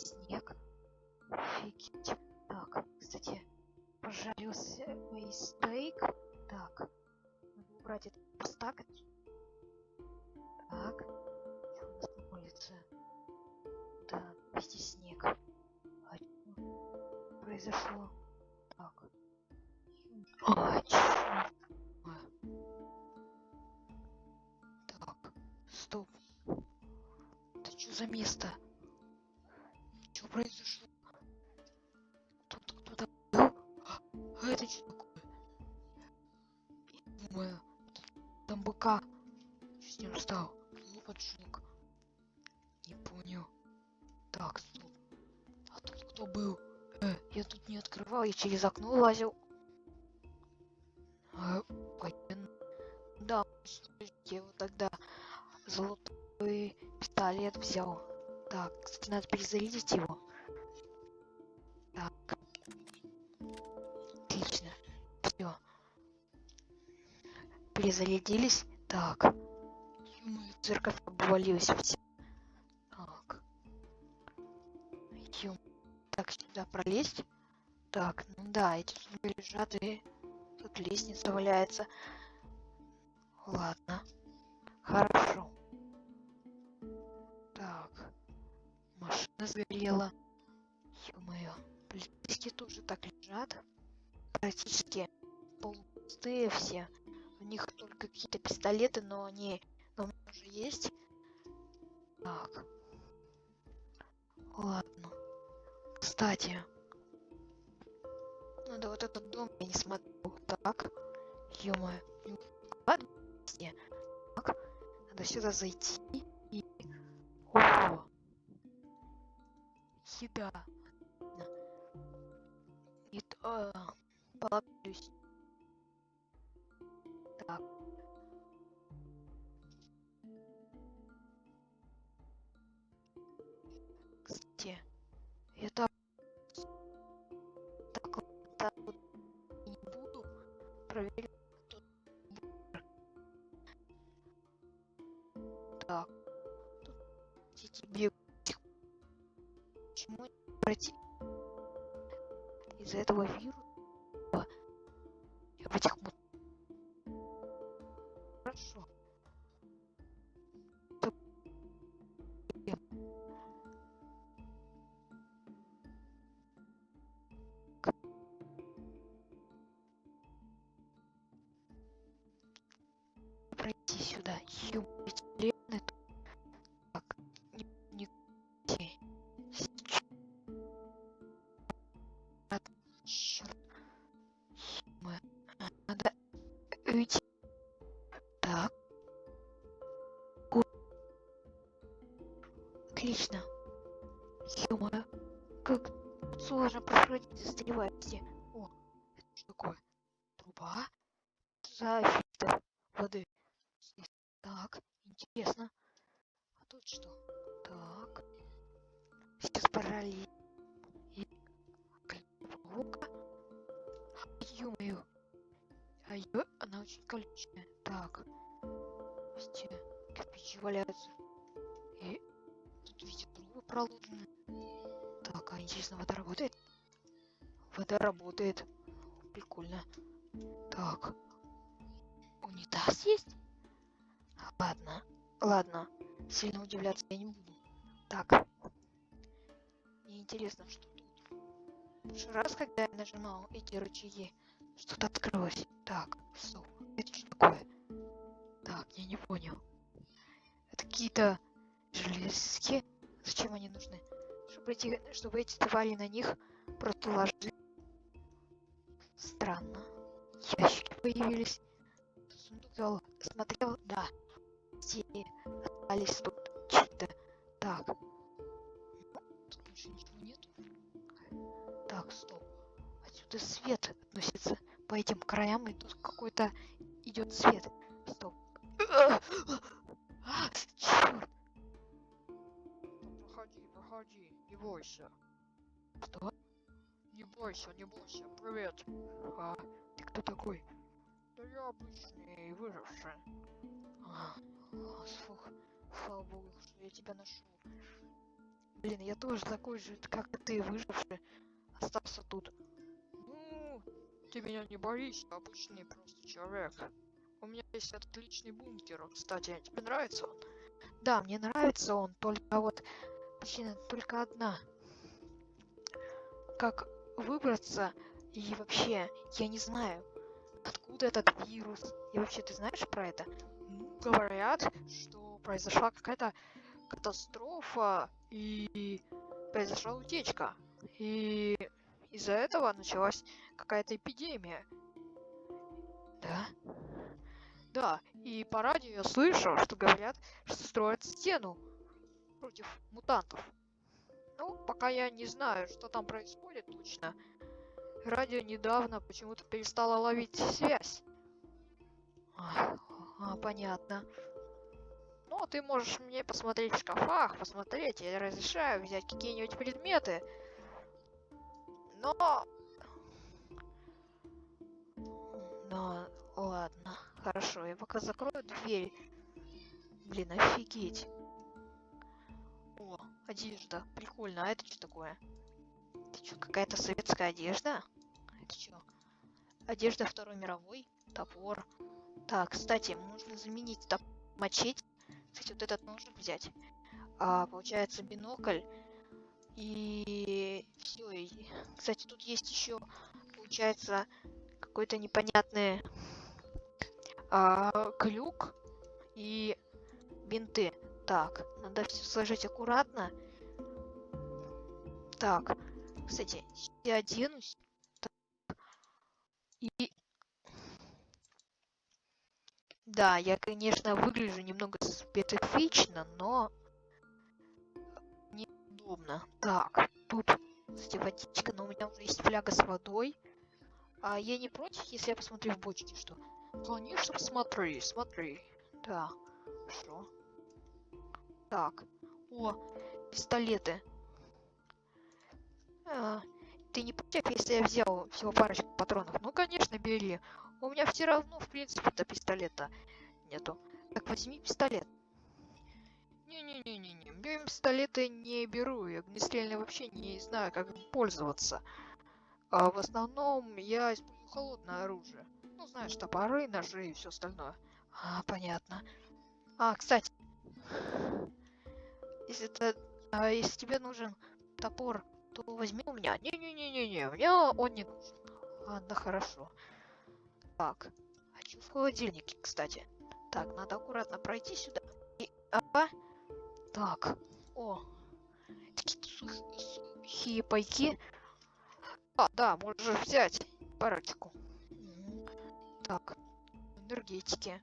снег. Офигеть. Так, кстати, пожарился мой стейк. Так, надо убрать это постакать. Так, что у нас на улице? Да, везде снег. А произошло? Так. А. Так, стоп. Это что за место? Не открывал, я через окно лазил. А, понятно. Да, я вот тогда золотой пистолет взял. Так, кстати, надо перезарядить его. Так. Отлично. Все. Перезарядились. Так. Церковь обвалилась все. Так. Так, сюда пролезть. Так, ну да, эти зубы лежат и тут лестница валяется. Ладно. Хорошо. Так. Машина сгорела. Ё-моё. Полицейские тоже так лежат. Практически полупустые все. У них только какие-то пистолеты, но они но уже есть. Так. Ладно. Кстати. Ну да, вот этот дом я не смотрел. Так. Ё-моё. Так. Надо сюда зайти и... О! Еда. И то... Почему не пройти? Из-за этого вируса я в этих Отлично. ё Как сложно проходить, застревать все. О, это что такое? Труба? За фильтр воды. Так, интересно. А тут что? Так. Сейчас параллель. Лука. Ё-моё. А ё... Она очень колючая. Так. Везде кирпичи валяются. И видите трубы проложены. Так, а интересно, вода работает? Вода работает. Прикольно. Так. Унитаз есть? Ладно. Ладно. Сильно удивляться я не буду. Так. Мне интересно, что тут. В прошлый раз, когда я нажимал эти рычаги, что-то открылось. Так, стоп. Это что такое? Так, я не понял. Это какие-то железки. Зачем они нужны? Чтобы эти, чтобы эти твари на них просто ложили. Странно. Ящики появились. Сундук смотрел, да. Все остались тут чьи-то. Так. Тут больше ничего нету. Так, стоп. Отсюда свет относится по этим краям, и тут какой-то идет свет. Не бойся. Что? Не бойся, не бойся. Привет. А, ты кто такой? Да я обычный выживший. А, о, слух. Слава богу, что я тебя нашел. Блин, я тоже такой же, как ты, выживший. Остался тут. Ну, ты меня не боись, я обычный просто человек. У меня есть отличный бункер, кстати, тебе нравится он? Да, мне нравится он, только вот причина только одна. Как выбраться и вообще, я не знаю, откуда этот вирус. И вообще, ты знаешь про это? Ну, говорят, что произошла какая-то катастрофа и произошла утечка. И из-за этого началась какая-то эпидемия. Да? Да, и по радио я слышал, что говорят, что строят стену против мутантов. Ну, пока я не знаю, что там происходит точно. Радио недавно почему-то перестало ловить связь. А, а, понятно. Ну, ты можешь мне посмотреть в шкафах, посмотреть, я разрешаю взять какие-нибудь предметы. Но Ну, ладно. Хорошо, я пока закрою дверь. Блин, офигеть. О, одежда. Прикольно. А это что такое? Это что, какая-то советская одежда? Это что? Одежда Второй мировой? Топор. Так, кстати, нужно заменить топ мачете. Кстати, вот этот нужно взять. А, получается бинокль. И все. И... Кстати, тут есть еще, получается, какой-то непонятный а, крюк и бинты. Так, надо все сложить аккуратно. Так, кстати, я оденусь. Так. И... Да, я, конечно, выгляжу немного специфично, но неудобно. Так, тут, кстати, водичка, но у меня уже есть фляга с водой. А я не против, если я посмотрю в бочке, что? Конечно, смотри, смотри. Да, хорошо. Так, о, пистолеты. А, ты не против, если я взял всего парочку патронов? Ну, конечно, бери. У меня все равно, в принципе-то, пистолета нету. Так, возьми пистолет. Не-не-не-не-не, я пистолеты не беру, я огнестрельные вообще не знаю, как им пользоваться. А в основном я использую холодное оружие. Ну, знаешь, топоры, ножи и все остальное. А, понятно. А, кстати, если ты, а, если тебе нужен топор, то возьми у меня. Не-не-не-не-не, мне он не нужен. Ладно, хорошо. Так, хочу в холодильнике, кстати. Так, надо аккуратно пройти сюда. И, а, так, о, такие сух- сухие пайки. А, да, можешь взять парочку. Так, энергетики.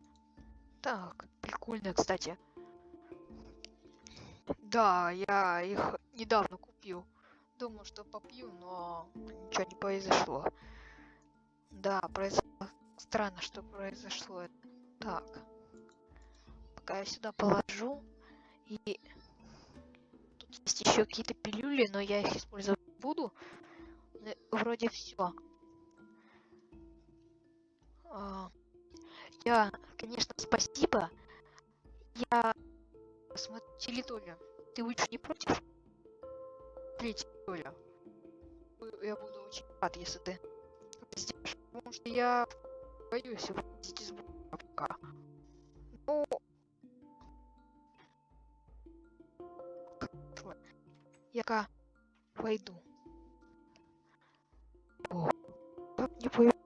Так, прикольно, кстати. Да, я их недавно купил. Думал, что попью, но ничего не произошло. Да, произошло. Странно, что произошло. Так. Пока я сюда положу. И тут есть еще какие-то пилюли, но я их использовать буду. Ну, Вроде все. Я, конечно, спасибо. Я смотрю территорию. Ты будешь не против? Доля. Бу- Я буду очень рад, если ты сделаешь. Потому что я боюсь выходить из блока пока. Ну, Хорошо. Я пока войду. О, не пойду,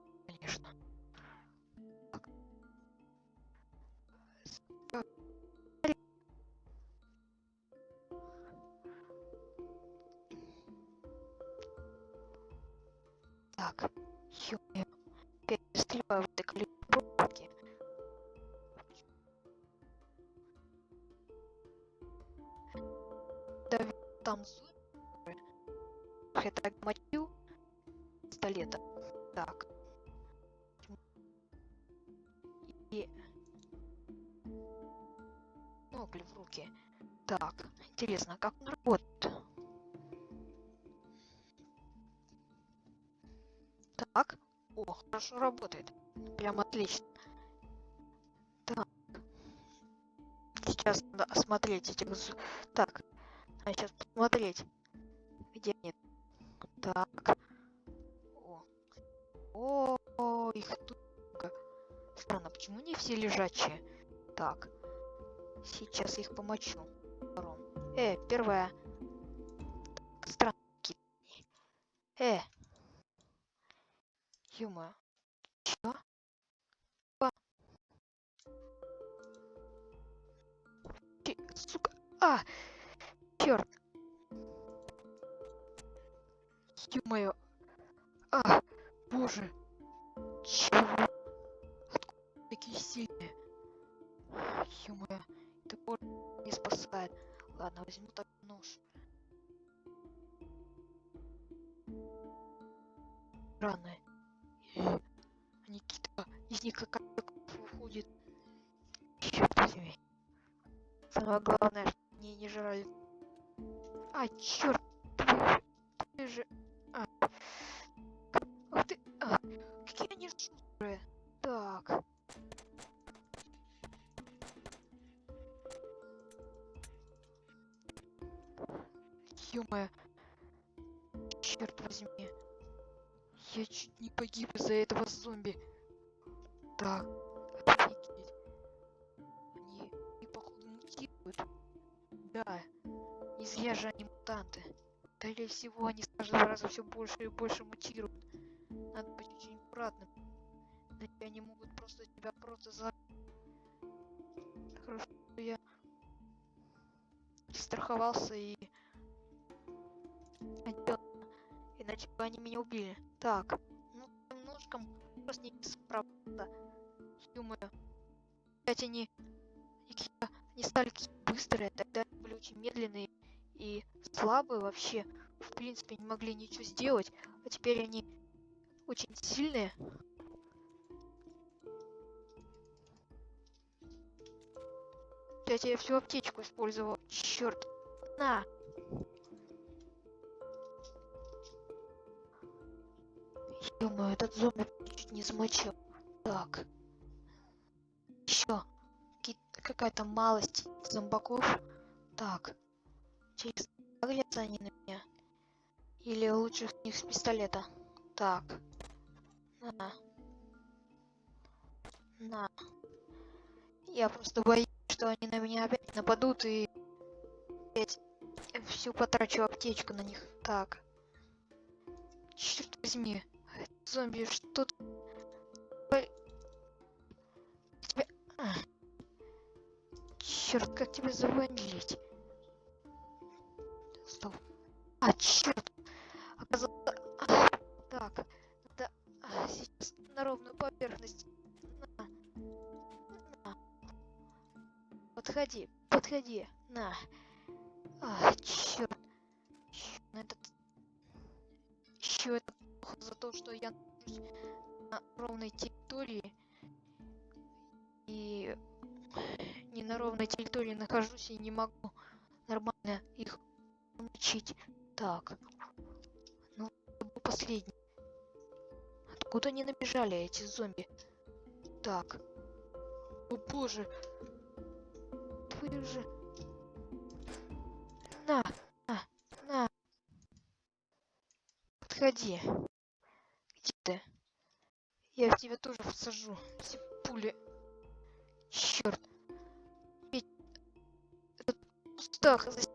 Я так мочил пистолета. Так. И... Ногли в руки. Так, интересно, как он работает? Так. О, хорошо работает. Прям отлично. Так. Сейчас надо осмотреть этих... зу- Так. Надо сейчас посмотреть, где они. Так. О. О, их тут. Странно, почему не все лежачие? Так. Сейчас их помочу. Ворон. Э, первая. Они. Э. Юма. Чё? А. Чи- Сука. А! Черт. Ё-моё. А! Боже. Чего? Откуда такие сильные? Ё-моё. Топор не спасает. Ладно, возьму так нож. Они какие-то... Из них какая-то выходит. Черт возьми. Самое главное, что они не жрали. А, черт! Ты, же... А. Ах ты... А. Какие они шустрые. Так. Ё-моё. Черт возьми. Я чуть не погиб из-за этого зомби. Так. Офигеть. Они, они походу мутируют. Да. Не же они мутанты. Скорее всего, они с каждого раза все больше и больше мутируют. Надо быть очень аккуратным. Иначе они могут просто тебя просто за... Хорошо, что я страховался и... Иначе бы они меня убили. Так, ну немножко просто не справиться. Думаю, опять они, они стали быстрые, тогда были очень медленные и слабые вообще. В принципе, не могли ничего сделать, а теперь они очень сильные. Опять я всю аптечку использовал. Черт. На. ё этот зомби чуть не замочил. Так. Еще какая-то малость зомбаков. Так. Через глядятся они на меня. Или лучше с них с пистолета. Так. На. На. Я просто боюсь, что они на меня опять нападут и опять всю потрачу аптечку на них. Так. Черт возьми. Зомби, что ты... Тебя... Черт, как тебя завалить? А, черт. А, Так. Да. Сейчас на ровную поверхность. На. На. Подходи, подходи. На. А, черт. Этот... Еще это плохо за то, что я нахожусь на ровной территории. И не на ровной территории нахожусь и не могу нормально их научить. Так. Ну, последний. Откуда они набежали, эти зомби? Так. О боже. Твою же. На, на, на. Подходи. Где ты? Я в тебя тоже всажу. Эти пули. Черт. Ведь кустах засидится.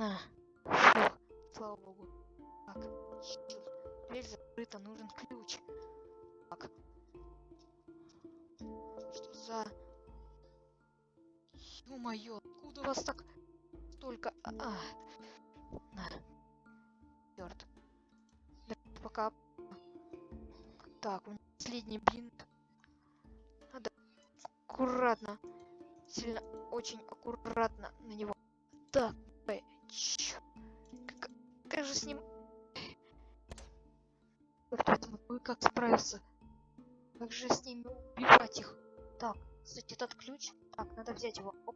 На. Фух, слава богу. Так. Дверь закрыта, нужен ключ. Так. Что за... Ё-моё, откуда у вас так столько... А, а. На. Черт. Пока... Так, у меня последний блин. Надо аккуратно. Сильно, очень аккуратно на него. Так? Как, же с ним... Возьми, как справиться? Как же с ними убивать их? Так, кстати, этот ключ. Так, надо взять его. Оп.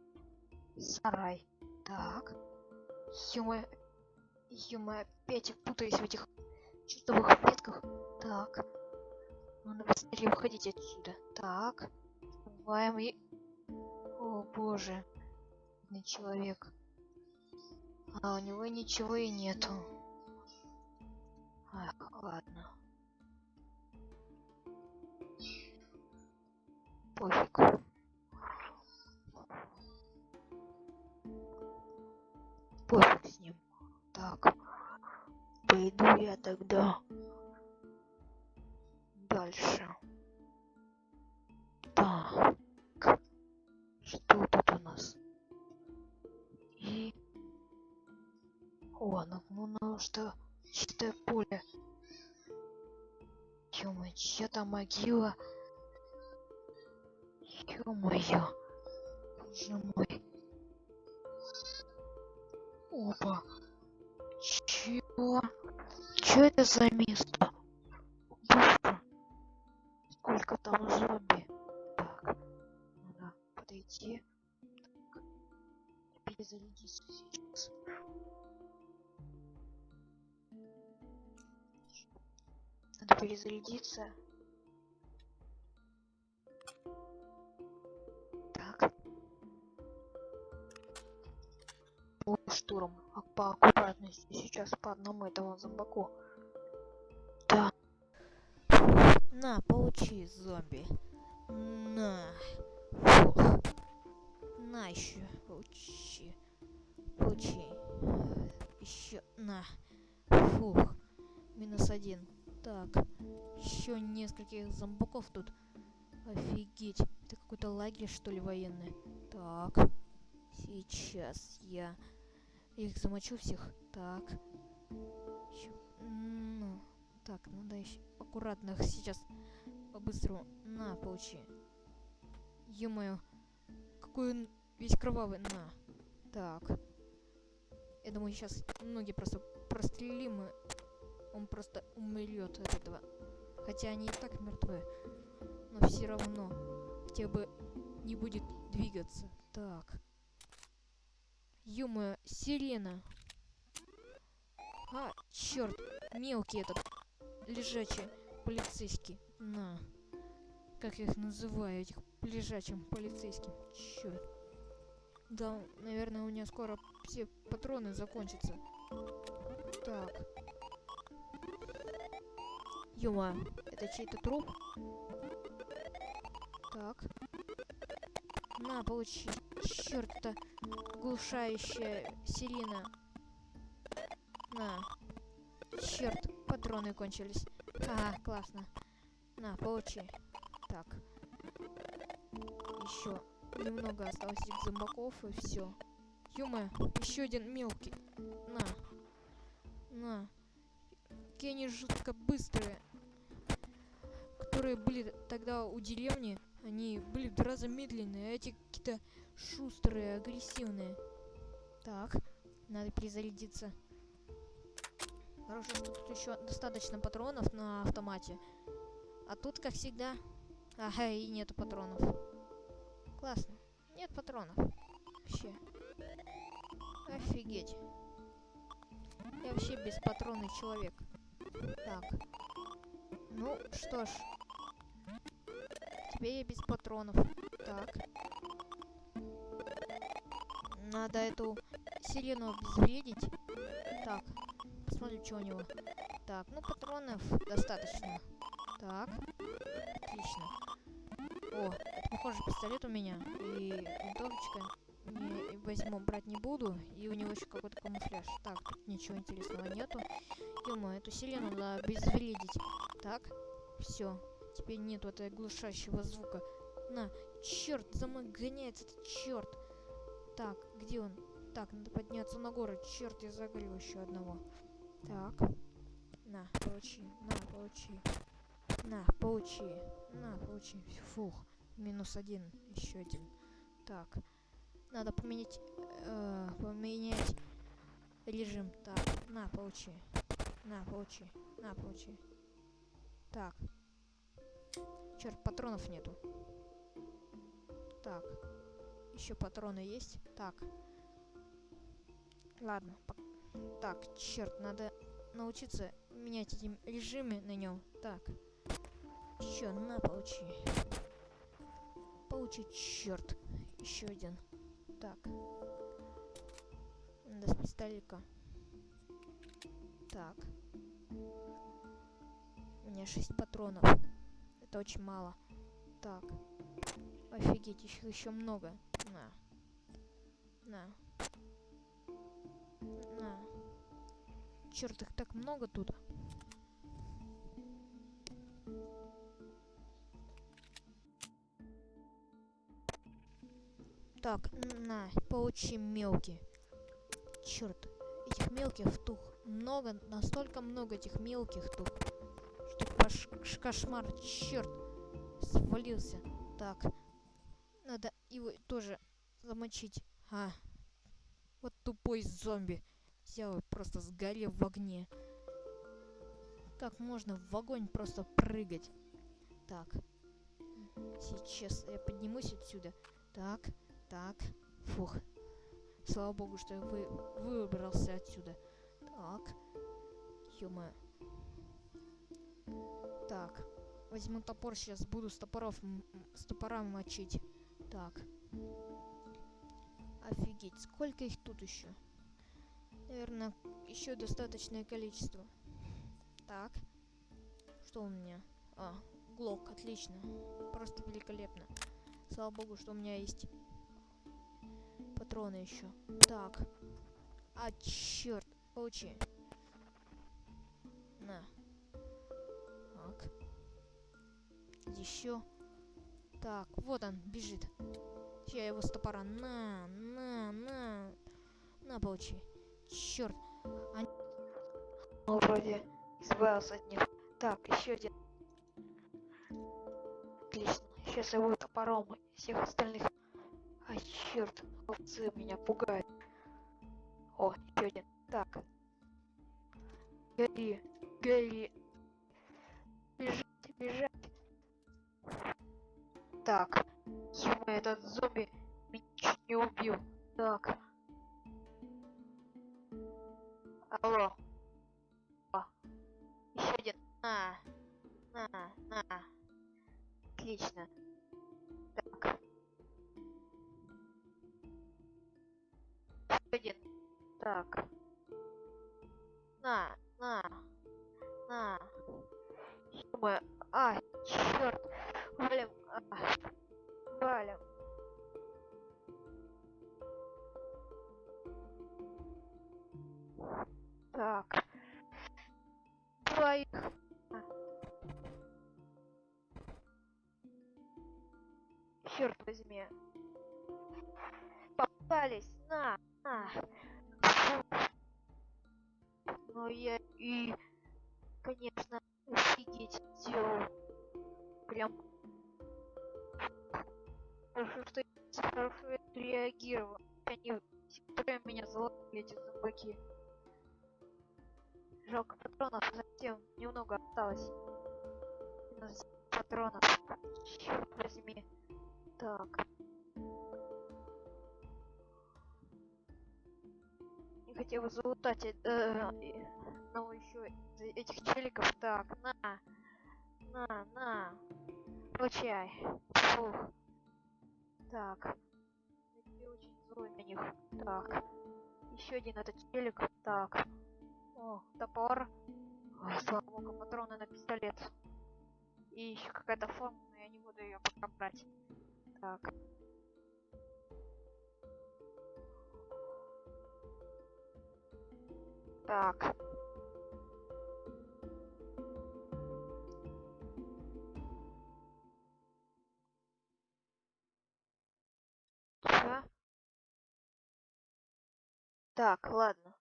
Сарай. Так. Ё-моё. Ё-моё, опять путаюсь в этих чертовых ветках. Так. Надо быстрее выходить отсюда. Так. Бываем и... О, боже. Бедный человек. А у него ничего и нету. О, ну что чистое поле. Ё-моё, чья-то могила. Ё-моё. Боже мой. Опа. Чего? Чё это за место? Боже. Сколько там зомби. Так. Надо подойти. Так. Перезарядиться сейчас. Надо перезарядиться. Так. Штурм. А по аккуратности сейчас по одному этого зомбаку. Да. На, получи, зомби. На. Фух. На еще, получи. Получи. Еще, на. Фух. Минус один. Так. Еще нескольких зомбаков тут. Офигеть. Это какой-то лагерь, что ли, военный. Так. Сейчас я их замочу всех. Так. Ещё, Ну. Так, надо еще аккуратно их сейчас по-быстрому. На, получи. Ё-моё. Какой он весь кровавый. На. Так. Я думаю, сейчас ноги просто прострелим, и он просто умрет от этого. Хотя они и так мертвы. Но все равно. Хотя бы не будет двигаться. Так. Ё-моё, сирена. А, черт, мелкий этот лежачий полицейский. На. Как я их называю, этих лежачим полицейским. Черт. Да, наверное, у меня скоро все патроны закончатся. Так. Ёма, это чей-то труп? Так. На, получи. Черт, это глушающая сирена. На. Черт, патроны кончились. Ага, классно. На, получи. Так. Еще немного осталось этих зомбаков и все. Юма, еще один мелкий. На. На. Какие они жутко быстрые. Которые были тогда у деревни, они были в два раза медленные, а эти какие-то шустрые, агрессивные. Так, надо перезарядиться. Хорошо, что тут еще достаточно патронов на автомате. А тут, как всегда... Ага, и нету патронов. Классно. Нет патронов. Вообще. Офигеть. Я вообще беспатронный человек. Так. Ну, что ж. Теперь я без патронов. Так. Надо эту сирену обезвредить. Так. Посмотрим, что у него. Так, ну патронов достаточно. Так. Отлично. О, это похоже пистолет у меня. И винтовочка не возьму, брать не буду. И у него еще какой-то камуфляж. Так, тут ничего интересного нету. ё эту сирену надо обезвредить. Так, все. Теперь нету этого глушащего звука. На, черт, за мной гоняется этот черт. Так, где он? Так, надо подняться на город. Черт, я загорел еще одного. Так. На, получи. На, получи. На, получи. На, получи. Фух. Минус один. Еще один. Так. Надо поменять... Э, поменять режим. Так. На, получи. На, получи. На, получи. Так. Черт, патронов нету. Так. Еще патроны есть? Так. Ладно. Так, черт, надо научиться менять эти режимы на нем. Так. Еще, на, получи. Получи, черт. Еще один. Так. надо с пистолика. Так. У меня 6 патронов. Это очень мало. Так. Офигеть, их еще много. На. На. На. Черт, их так много тут. Так, на, получи мелкий. Черт, этих мелких тут много, настолько много этих мелких ш- кошмар, черт, свалился. Так, надо его тоже замочить. А, вот тупой зомби. Взял и просто сгорел в огне. Как можно в огонь просто прыгать? Так, сейчас я поднимусь отсюда. Так, так, фух. Слава богу, что я вы, выбрался отсюда. Так. ё Так. Возьму топор, сейчас буду с топоров, с топора мочить. Так. Офигеть, сколько их тут еще? Наверное, еще достаточное количество. Так. Что у меня? А, глок, отлично. Просто великолепно. Слава богу, что у меня есть патроны еще. Так. А, черт. Получи. На. Еще. Так, вот он, бежит. Я его с топора. На, на, на. На, получи. Черт. Ну, вроде избавился от них. Так, еще один. Отлично. Сейчас я буду топором всех остальных. А черт, овцы меня пугают. О, еще один. Так. Гори, гори. Бежать, бежать. Так. Ё этот зомби меня чуть не убил. Так. Алло. Еще один. На. На, на. Отлично. Так. Еще один. Так. На, на. На. Ё-моё. А, черт. Валим. А, валим. Так. Двоих. Черт возьми. Попались. На, на. Ну я и, конечно, офигеть сделал. Прям. Хорошо, что я хорошо реагировал. Они все меня заломили, эти зомбаки. Жалко патронов совсем немного осталось. Патронов. Черт возьми. Так. Не хотел бы залутать э, э, и- ну еще этих челиков. Так, на. На, на. Получай. Фух. Так. Я очень злой на них. Так. Еще один этот челик. Так. О, топор. Ой, слава богу, патроны на пистолет. И еще какая-то форма, но я не буду ее пока брать. Так. Так. Так, ладно.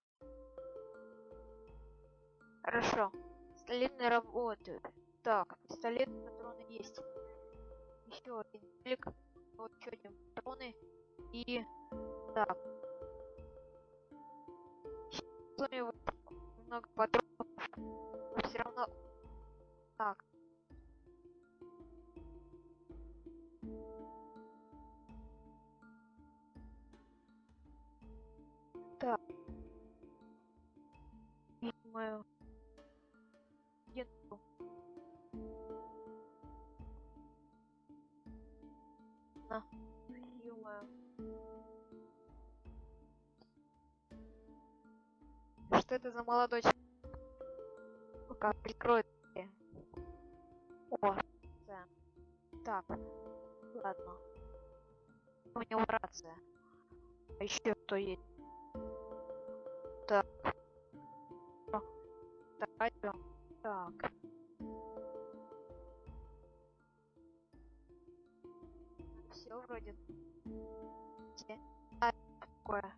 Хорошо. Пистолетные работают. Так, пистолет, патроны есть. Еще один телек. Вот еще один патроны. И... Так. Мне вот много патронов. Но все равно... Так. Так. Думаю... Нету. На. Ё-моё. что это за молодой человек? Пока прикроет. О, да. Так, ладно. У него рация. А еще кто есть? Так. Так. Так. Все вроде. А, такое.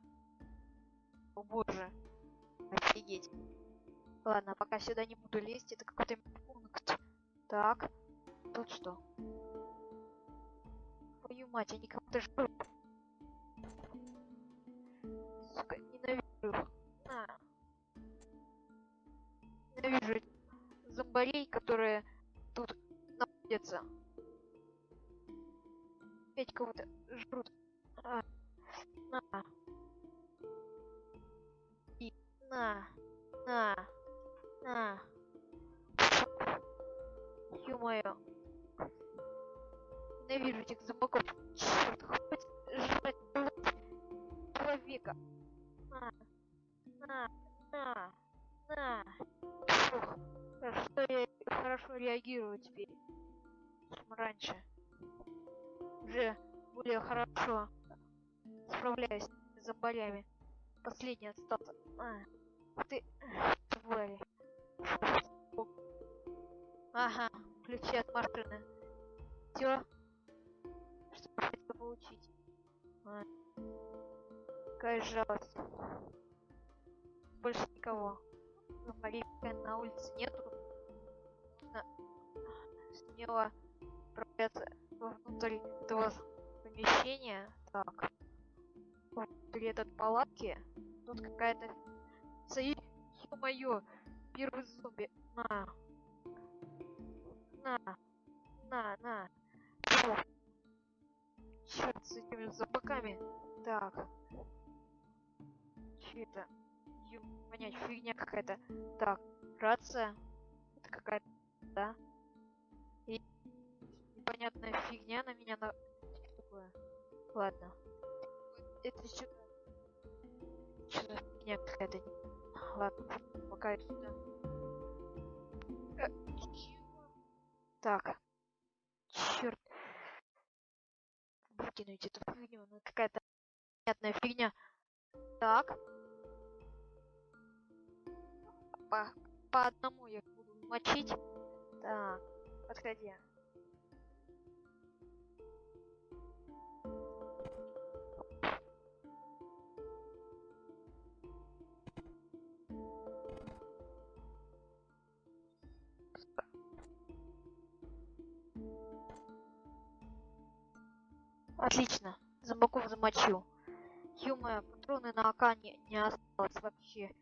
О боже. Офигеть. Ладно, пока сюда не буду лезть, это какой-то пункт. Так. Тут что? Твою мать, они кого-то жрут. Сука, ненавижу зомбарей, которые тут находятся. Опять кого-то жрут. А. На. И на. На. На. Ё-моё. Ненавижу этих зомбаков. Чёрт, хоть жрать человека. Реагирую теперь. Чем раньше. Уже более хорошо справляюсь с зомбарями. Последний остался. А, ты, твари. Ага, ключи от машины. Все. Что хотел получить? А. Какая жалость. Больше никого. Зомбарей на улице нету. Нужно смело отправляться внутрь этого помещения. Так. Внутри этой палатки. Тут какая-то... Сои... Ё-моё! Первый зомби. На. На. На, на. Фу. Черт с этими зомбаками. Так. Че это? Ё, понять, фигня какая-то. Так, рация. Это какая-то, да? И непонятная фигня на меня на... Что такое? Ладно. Это что? Что за фигня какая-то? Ладно, пока я сюда. Э? Так. Черт. Выкинуть эту фигню, ну какая-то непонятная фигня. Так. По, по одному я буду мочить. Так, подходи. Отлично. Зомбаков замочил. Ё-моё, патроны на АК не, не осталось вообще.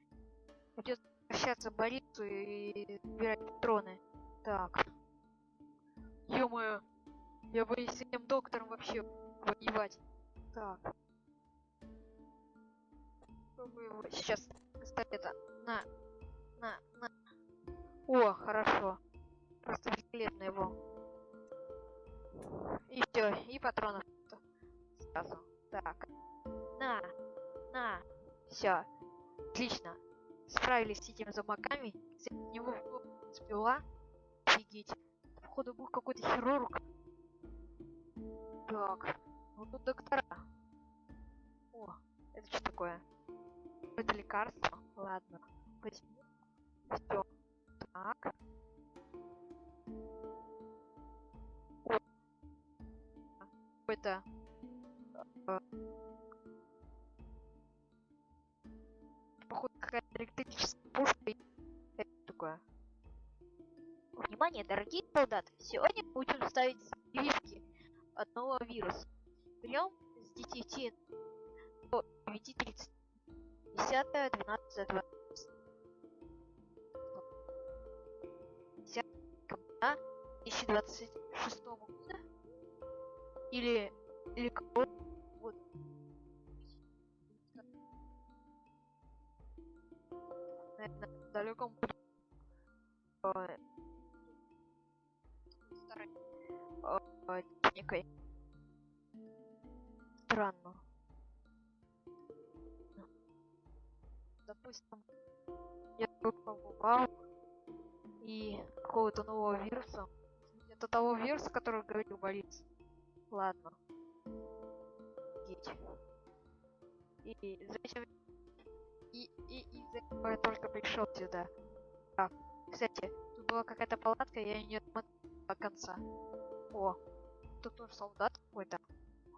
Придется возвращаться больницу и собирать патроны. Так. Ё-моё. Я боюсь с этим доктором вообще воевать. Так. Попробую сейчас пистолета. На. На, на. О, хорошо. Просто великолепно его. И все, и патронов сразу. Так. На. На. Все. Отлично. Справились с этими замоками. Кстати, него спила. Офигеть. Походу был какой-то хирург. Так. Вот тут доктора. О, это что такое? Это лекарство? Ладно. Возьму. Все. Так. О. Какой-то э, походу какая-то электрическая пушка. Это такое. Внимание, дорогие солдаты! Сегодня мы учим ставить от нового вируса. Прием с 10 до 9.30. 10, 12, 20. 10 декабря 2026 года. Или, или какого года. Наверное, далеком э, некой. Странно. допустим, я тут и какого-то нового вируса. Это того вируса, который говорил Борис. Ладно. Офигеть. И за этим... И, и, и за этого я только пришел сюда. Так, кстати, тут была какая-то палатка, я ее не отмотал до конца. О, тут тоже солдат какой-то.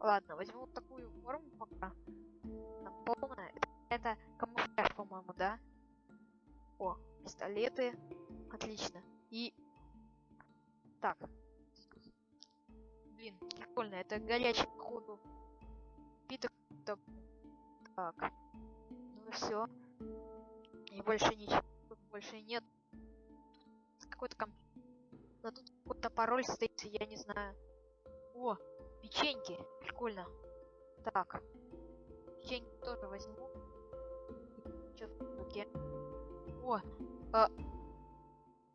Ладно, возьму вот такую форму пока. Там полная. Это камуфляж, по-моему, да? О, пистолеты. Отлично. И... Так. Блин, прикольно. Это горячий, походу. Питок. Так. Ну все. И больше ничего. Тут больше нет. Какой-то комп... Но тут какой-то пароль стоит, я не знаю. О, печеньки. Прикольно. Так. Печеньки тоже возьму. Что в руке? О, а...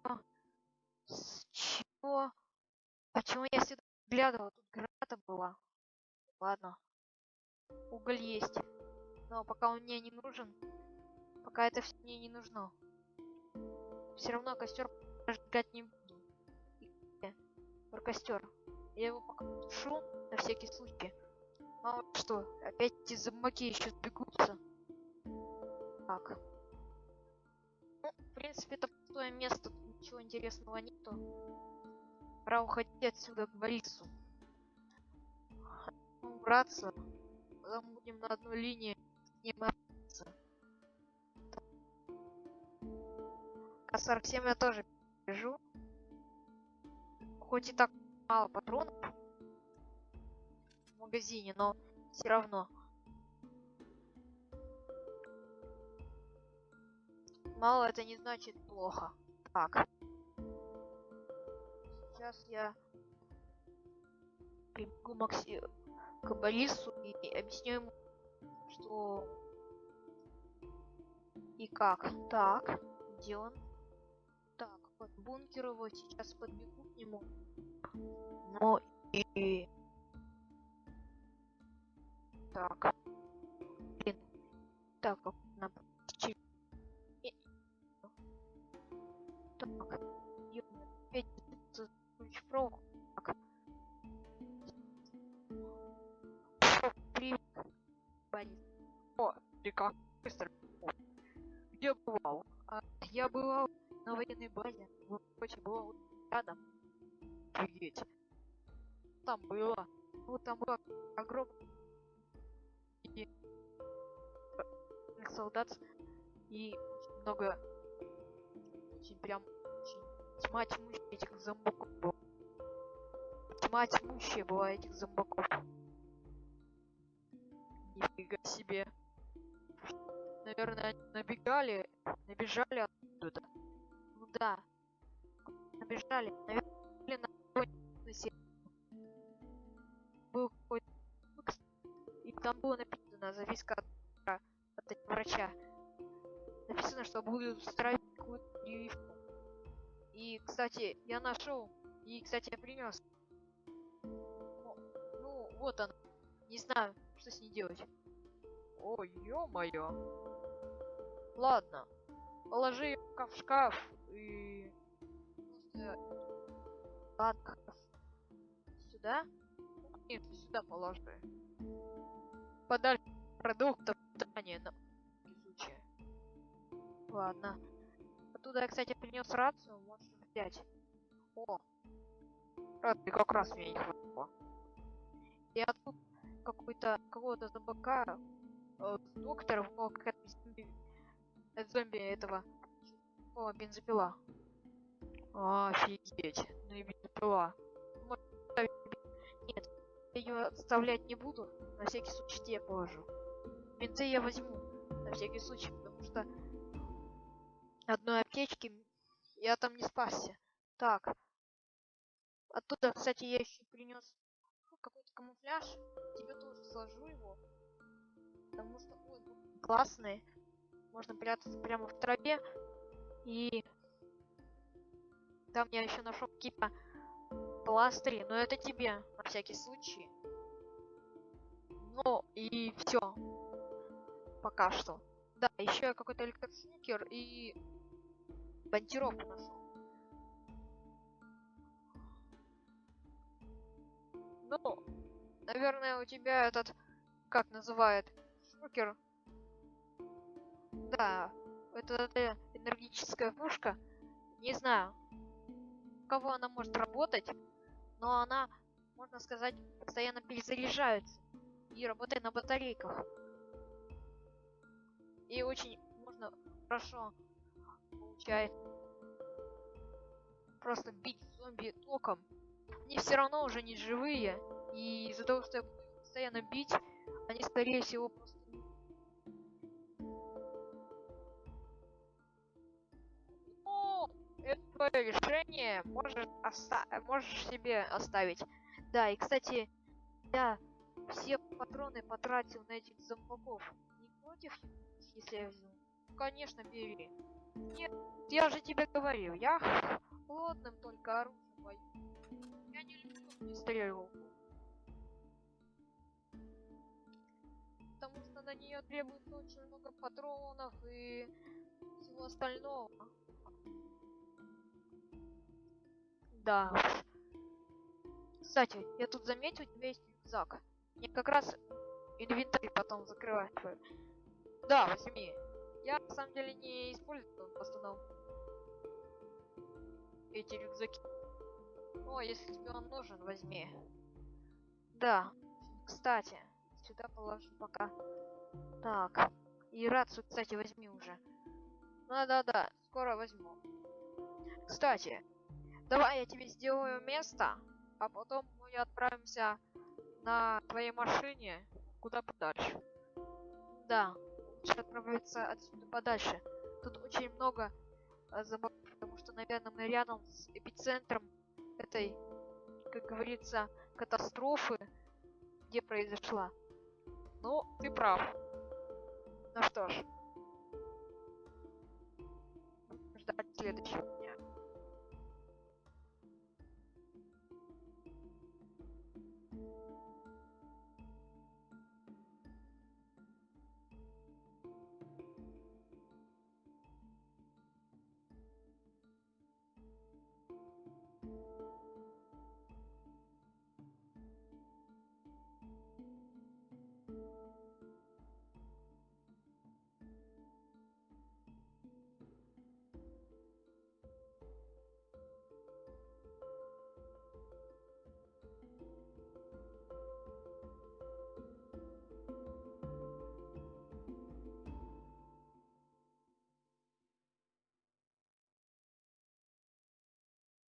а, С чего? Почему я сюда глядывала? Тут граната была. Ладно. Уголь есть. Но пока он мне не нужен. Пока это все мне не нужно. Все равно костер жгать не буду. И, про костер. Я его пока тушу на всякий случай. Мало что, опять эти зомбаки еще сбегутся. Так. Ну, в принципе, это пустое место, тут ничего интересного нету. Пора уходить отсюда к Борису. Убраться. Потом будем на одной линии с ним общаться. К-47 я тоже бежу. Хоть и так мало патронов в магазине, но все равно. Мало это не значит плохо. Так. Сейчас я прибегу Макси... к Борису и объясню ему, что и как. Так, где он? Так, вот бункер его, сейчас подбегу к нему. Ну и... Так. Блин. Так, чуть- и- Так. ключ провод. Так. Привет. О, ты как быстро. Где бывал? А, я бывал на военной базе. Была вот рядом. Офигеть. Там было. Ну, там было огромное и- э, солдат и много очень прям очень тьма тьмущая этих зомбаков была. Тьма тьмущая была этих зомбаков. Нифига себе. Наверное, они набегали, набежали оттуда. Ну да. Набежали. Наверное. Был какой-то и там было написано записка от, от врача. Написано, что будут устраивать какую-то. И, кстати, я нашел. И, кстати, я принес. Ну, вот она. Не знаю, что с ней делать. Ой, ё-моё. Ладно. Положи пока в шкаф и... Ладно, как Сюда? Нет, сюда положи. Подальше продуктов питания на случай. Ладно. Оттуда я, кстати, принес рацию, можешь взять. О! Рации как раз мне не хватило. И тут какой-то какого-то зомбака э, доктор о, какая-то зомби, э, зомби этого о, бензопила. Офигеть, ну и бен- Нет, я ее отставлять не буду, на всякий случай тебе положу. Бензы я возьму, на всякий случай, потому что одной аптечки я там не спасся. Так. Оттуда, кстати, я еще принес какой-то камуфляж. Тебе тоже сложу его. Потому что он классный. Можно прятаться прямо в траве. И там я еще нашел какие-то пластыри. Но это тебе, на всякий случай. Ну и все. Пока что. Да, еще я какой-то электрошокер и монтировку нашел. Ну, наверное, у тебя этот, как называют, шокер. Да, это, это энергетическая пушка. Не знаю, кого она может работать, но она, можно сказать, постоянно перезаряжается и работает на батарейках. И очень можно хорошо получает просто бить зомби током. Они все равно уже не живые, и из-за того, что я буду постоянно бить, они скорее всего просто твое решение, можешь, оста- можешь себе оставить. Да, и кстати, я все патроны потратил на этих зомбаков. Не против, если я взял? Ну, конечно, бери. Нет, я же тебе говорил, я холодным только оружием боюсь. Я не люблю пристрелку. Потому что на нее требуется очень много патронов и всего остального. Да уж. Кстати, я тут заметил, у тебя есть рюкзак. Мне как раз инвентарь потом закрывать твой. Да, возьми. Я на самом деле не использую в эти рюкзаки. О, если тебе он нужен, возьми. Да. Кстати, сюда положу пока. Так. И рацию, кстати, возьми уже. Да-да-да, скоро возьму. Кстати, давай я тебе сделаю место, а потом мы отправимся на твоей машине куда подальше. Да, лучше отправиться отсюда подальше. Тут очень много э, забав, потому что, наверное, мы рядом с эпицентром этой, как говорится, катастрофы, где произошла. Ну, ты прав. Ну что ж. Ждать следующего.